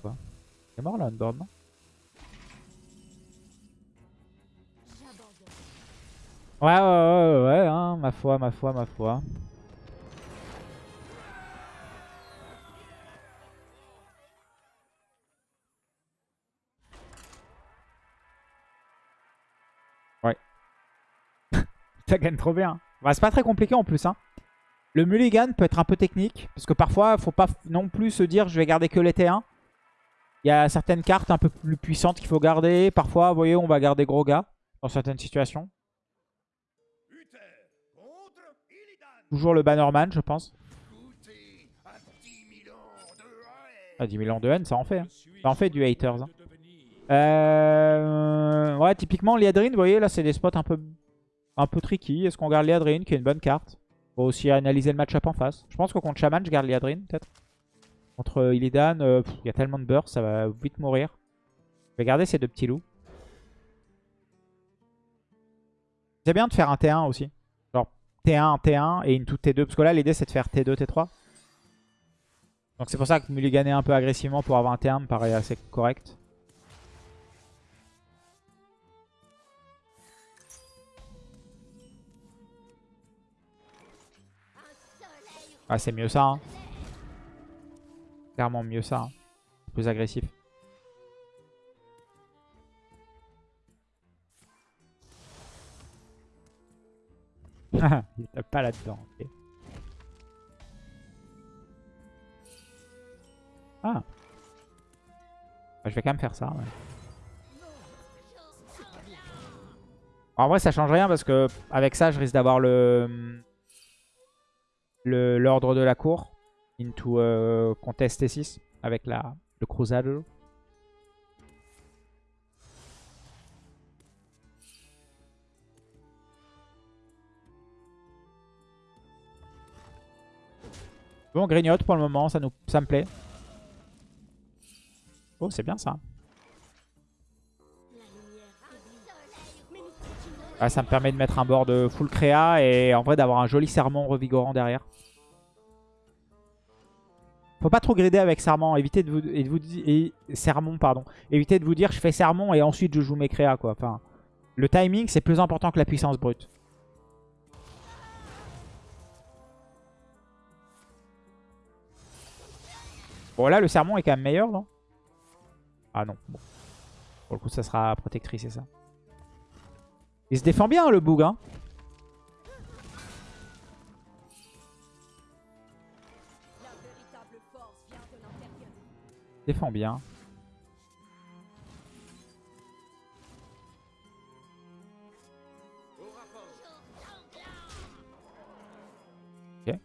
Quoi? Il est mort là, Unboard, non? Ouais, ouais, ouais, ouais, hein, ma foi, ma foi, ma foi. Ça gagne trop bien. C'est pas très compliqué en plus. Hein. Le mulligan peut être un peu technique. Parce que parfois, faut pas non plus se dire je vais garder que les T1. Il y a certaines cartes un peu plus puissantes qu'il faut garder. Parfois, vous voyez, on va garder gros gars dans certaines situations. Toujours le Bannerman, je pense. À 10 000 ans de haine. 10 000 ans de haine, ça en fait. hein. Ça en fait du haters. hein. Euh... Ouais, typiquement, Liadrine, vous voyez, là, c'est des spots un peu, un peu tricky. Est-ce qu'on garde Liadrine, qui est une bonne carte? Faut aussi analyser le match-up en face. Je pense que contre Shaman, je garde Liadrine, peut-être. Contre euh, Illidan, euh, il y a tellement de burst, ça va vite mourir. Je vais garder ces deux petits loups. C'est bien de faire un T1 aussi. Genre T1, T1 et une toute T2. Parce que là, l'idée, c'est de faire T2, T3. Donc c'est pour ça que mulliganer un peu agressivement pour avoir un T1 me paraît assez correct. Ah, c'est mieux ça. hein. Clairement mieux ça. hein. Plus agressif. Il tape pas là-dedans. Ah. Ah, Je vais quand même faire ça. En vrai, ça change rien parce que avec ça, je risque d'avoir le le- l'ordre de la cour into euh, contest T6 avec la, le Cruzado. Bon, on grignote pour le moment, ça, nous, ça me plaît. Oh, c'est bien ça. Ah, ça me permet de mettre un board full créa et en vrai d'avoir un joli sermon revigorant derrière. Faut pas trop grider avec serment, évitez de vous, et de vous et, pardon. Évitez de vous dire je fais sermon et ensuite je joue mes créas quoi. Enfin, le timing c'est plus important que la puissance brute. Bon là le sermon est quand même meilleur non? Ah non. Bon. Pour le coup ça sera protectrice c'est ça. Il se défend bien le boug hein. Défends bien. Okay.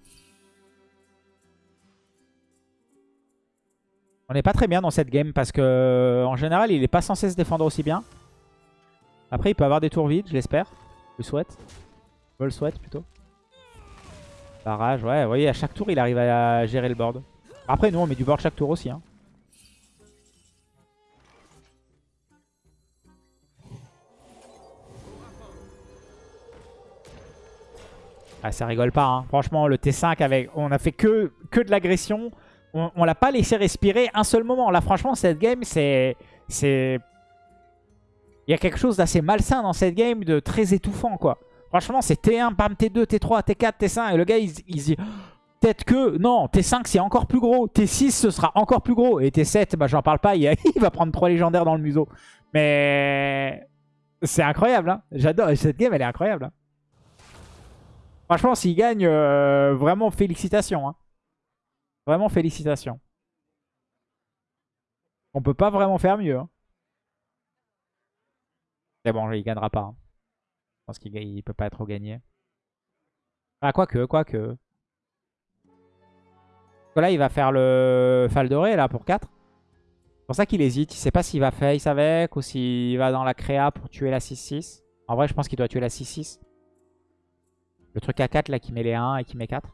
On n'est pas très bien dans cette game parce que euh, en général il est pas censé se défendre aussi bien. Après il peut avoir des tours vides, je l'espère. Je le souhaite. Je le souhaite plutôt. Barrage, ouais, vous voyez à chaque tour il arrive à gérer le board. Après nous on met du board chaque tour aussi. Hein. Ah, ça rigole pas, hein. franchement le T5 avec, on a fait que, que de l'agression. On, l'a pas laissé respirer un seul moment. Là franchement cette game c'est... Il y a quelque chose d'assez malsain dans cette game, de très étouffant quoi. Franchement c'est T1, bam T2, T3, T4, T5 et le gars il, il dit... Peut-être que... Non, T5 c'est encore plus gros. T6 ce sera encore plus gros. Et T7, bah j'en parle pas, il, il va prendre 3 légendaires dans le museau. Mais... C'est incroyable, hein. J'adore. Cette game elle est incroyable. hein. Franchement, s'il gagne, euh, vraiment félicitations. hein. Vraiment félicitations. On peut pas vraiment faire mieux. hein. Mais bon, il gagnera pas. hein. Je pense qu'il peut pas trop gagner. Ah, quoique, quoique. Là, il va faire le Faldoré là pour 4. C'est pour ça qu'il hésite. Il sait pas s'il va face avec ou s'il va dans la créa pour tuer la 6-6. En vrai, je pense qu'il doit tuer la 6-6. Le truc à 4 là qui met les 1 et qui met 4.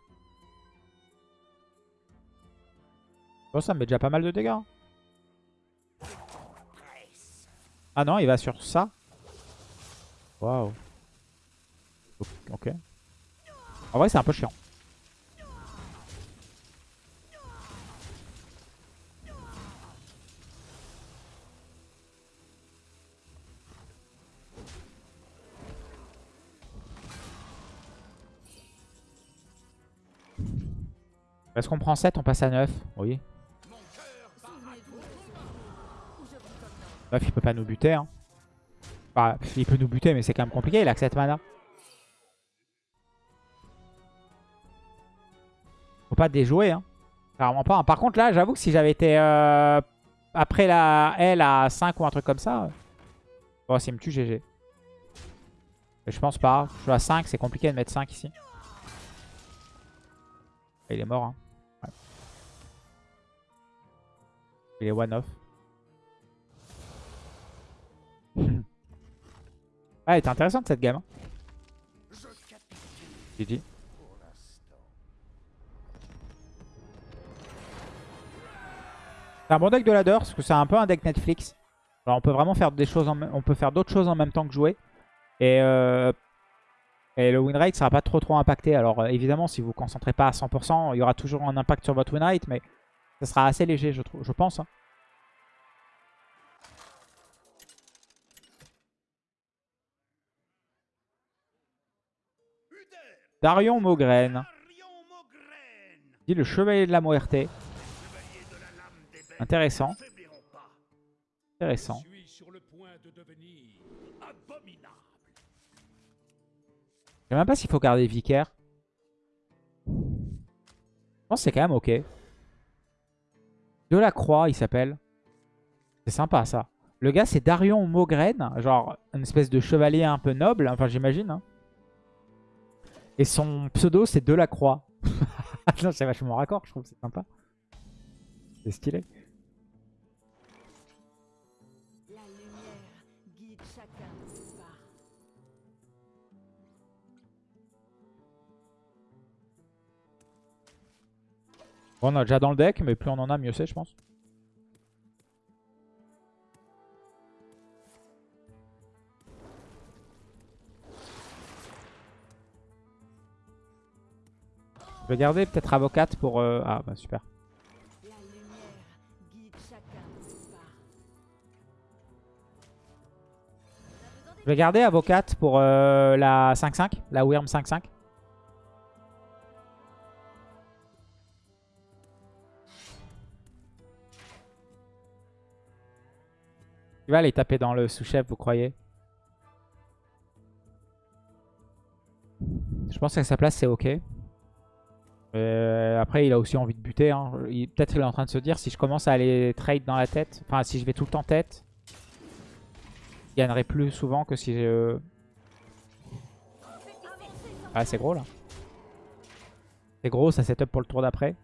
Bon, ça me met déjà pas mal de dégâts. hein. Ah non, il va sur ça. Waouh. Ok. En vrai, c'est un peu chiant. Est-ce qu'on prend 7, on passe à 9 Oui. 9, il peut pas nous buter. Hein. Enfin, il peut nous buter, mais c'est quand même compliqué. Il a que 7 mana. Faut pas déjouer. Hein. Clairement pas. hein. Par contre, là, j'avoue que si j'avais été euh, après la L à 5 ou un truc comme ça... euh, Bon, s'il me tue, GG. Mais je pense pas. Je suis à 5, c'est compliqué de mettre 5 ici. Il est mort. Hein. Il est one-off. Ah, elle était intéressante cette game. hein. GG. C'est un bon deck de ladder parce que c'est un peu un deck Netflix. On peut vraiment faire des choses on peut faire d'autres choses en même temps que jouer. Et, euh, le win rate sera pas trop trop impacté. Alors euh, évidemment si vous vous concentrez pas à 100%, il y aura toujours un impact sur votre win rate, mais ça sera assez léger je, trouve, je pense. hein. Darion Maugraine. Dit le chevalier de la bêtes, Intéressant. Intéressant. Je sais même pas s'il faut garder Vicaire. Je pense que c'est quand même ok. De la Croix, il s'appelle. C'est sympa ça. Le gars, c'est Darion Maugraine. Genre, une espèce de chevalier un peu noble. Enfin, j'imagine. hein. Et son pseudo, c'est De la Croix. non, c'est vachement raccord, je trouve. C'est sympa. C'est stylé. Bon, on a déjà dans le deck, mais plus on en a, mieux c'est, je pense. Je vais garder peut-être avocate pour... euh, Ah, bah super. Je vais garder avocate pour euh, la 5-5, la Wyrm 5-5. Va aller taper dans le sous-chef, vous croyez? Je pense qu'à sa place, c'est ok. Euh, après, il a aussi envie de buter. hein. Peut-être qu'il est en train de se dire, si je commence à aller trade dans la tête, enfin si je vais tout le temps tête, je gagnerai plus souvent que si je... Ah, c'est gros là. C'est gros, ça setup pour le tour d'après.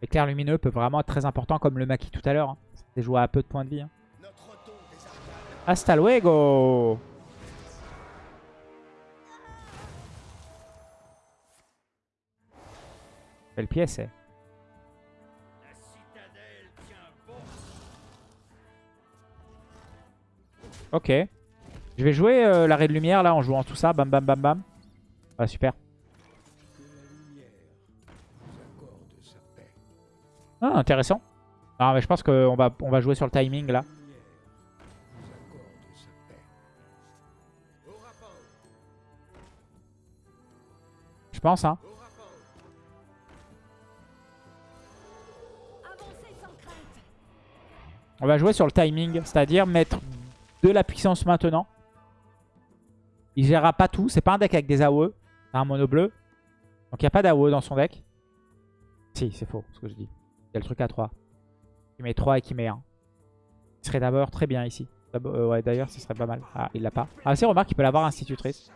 L'éclair lumineux peut vraiment être très important comme le maquis tout à l'heure. Hein. C'est joué à peu de points de vie. Hein. Hasta luego Belle pièce, eh. Ok. Je vais jouer euh, l'arrêt de lumière là en jouant tout ça. Bam bam bam bam. Ah super. Ah intéressant. Non mais je pense qu'on va, on va jouer sur le timing là. Je pense hein. On va jouer sur le timing, c'est-à-dire mettre de la puissance maintenant. Il gérera pas tout. C'est pas un deck avec des AOE. C'est un mono bleu. Donc il n'y a pas d'AOE dans son deck. Si, c'est faux ce que je dis. Il y a le truc à 3. Il met 3 et qui met 1. Il serait d'abord très bien ici. Euh, ouais, d'ailleurs, ce serait pas mal. Ah, il l'a pas. Ah, c'est remarque, il peut l'avoir institutrice.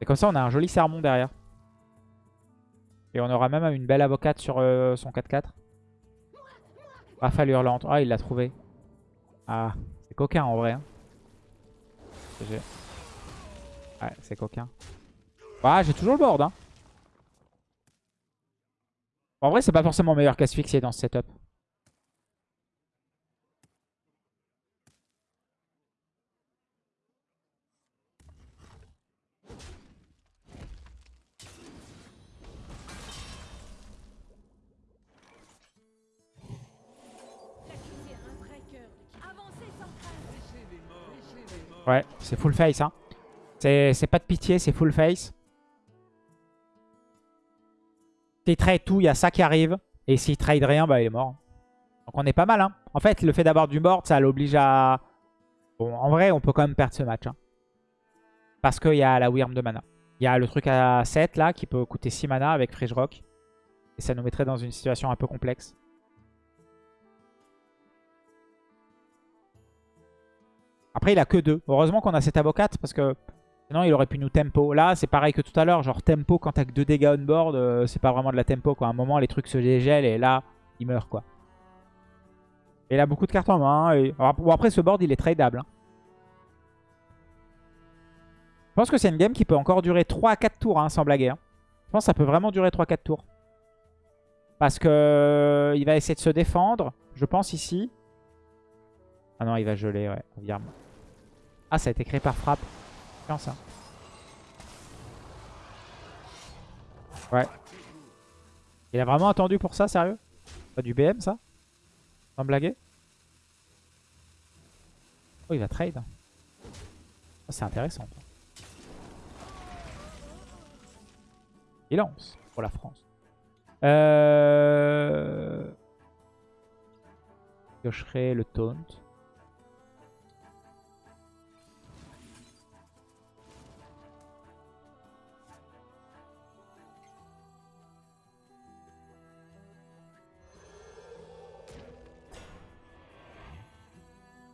Et comme ça, on a un joli sermon derrière. Et on aura même une belle avocate sur euh, son 4-4. Rafale hurlante. Ah, il l'a trouvé. Ah, c'est coquin en vrai. Hein. Ouais, c'est coquin. Ah, j'ai toujours le board. Hein. En vrai, c'est pas forcément meilleur qu'asphyxier dans ce setup. Ouais, c'est full face. Hein. C'est pas de pitié, c'est full face. S'il trade tout, il y a ça qui arrive. Et s'il trade rien, bah il est mort. Donc on est pas mal. Hein. En fait, le fait d'avoir du board, ça l'oblige à... Bon, en vrai, on peut quand même perdre ce match. Hein. Parce qu'il y a la Wyrm de mana. Il y a le truc à 7 là, qui peut coûter 6 mana avec Freeze Rock. Et ça nous mettrait dans une situation un peu complexe. Après, il a que 2. Heureusement qu'on a cette avocate parce que sinon il aurait pu nous tempo. Là, c'est pareil que tout à l'heure. Genre tempo quand t'as que 2 dégâts on board, euh, c'est pas vraiment de la tempo. Quoi. À un moment, les trucs se dégèlent et là, il meurt. quoi. Et il a beaucoup de cartes en main. Alors, bon, après, ce board, il est tradable. hein. Je pense que c'est une game qui peut encore durer 3 à 4 tours, hein, sans blaguer. hein. Je pense que ça peut vraiment durer 3 à 4 tours. Parce que euh, il va essayer de se défendre, je pense, ici. Ah non, il va geler, ouais. Ah, ça a été créé par frappe. Ça. Ouais. Il a vraiment attendu pour ça, sérieux? Pas du BM, ça? Sans blaguer? Oh, il va trade. C'est intéressant. Il lance pour la France. Euh... Le taunt.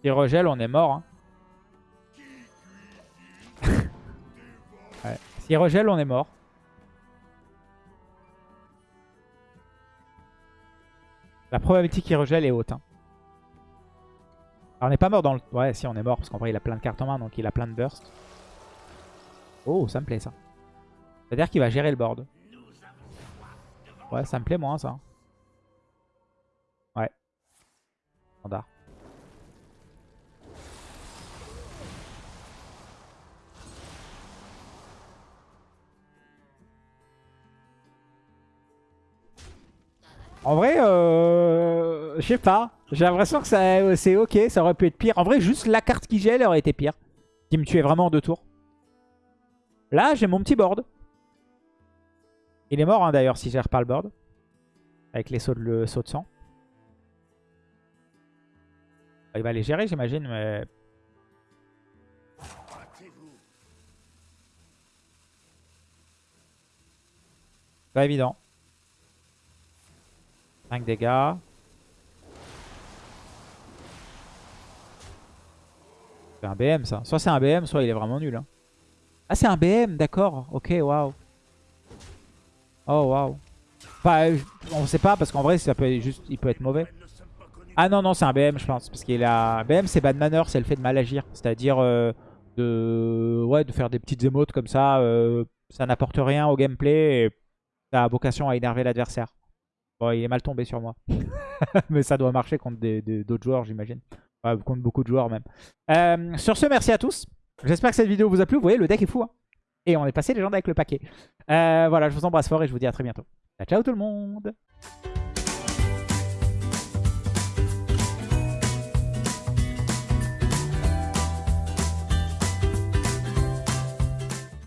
S'il regèle, on est mort. Hein. S'il regèle, on est mort. La probabilité qu'il regèle est haute. hein. Alors, on n'est pas mort dans le... Ouais, si, on est mort, parce qu'en vrai, il a plein de cartes en main, donc il a plein de burst. Oh, ça me plaît, ça. C'est-à-dire qu'il va gérer le board. Ouais, ça me plaît moins, ça. Ouais. Standard. En vrai, euh, je sais pas. J'ai l'impression que c'est ok, ça aurait pu être pire. En vrai, juste la carte qui gèle aurait été pire. Qui me tuait vraiment en deux tours. Là, j'ai mon petit board. Il est mort hein, d'ailleurs si je gère pas le board. Avec les sauts de, le saut de sang. Il va les gérer, j'imagine, mais... Pas évident. 5 dégâts. C'est un BM ça. Soit c'est un BM, soit il est vraiment nul. hein. Ah, c'est un BM, d'accord. Ok, waouh. Oh, waouh. Enfin, euh, on sait pas parce qu'en vrai, ça peut juste, il peut être mauvais. Ah non, non, c'est un BM, je pense. Parce qu'il a... BM, c'est bad manner, c'est le fait de mal agir. C'est-à-dire euh, de faire des petites émotes comme ça. euh, ça n'apporte rien au gameplay et ça a vocation à énerver l'adversaire. Bon, il est mal tombé sur moi. Mais ça doit marcher contre d'autres joueurs, j'imagine. Ouais, contre beaucoup de joueurs même. Euh, sur ce, merci à tous. J'espère que cette vidéo vous a plu. Vous voyez, le deck est fou. hein. Et on est passé légende avec le paquet. Euh, voilà, je vous embrasse fort et je vous dis à très bientôt. Ciao, ciao tout le monde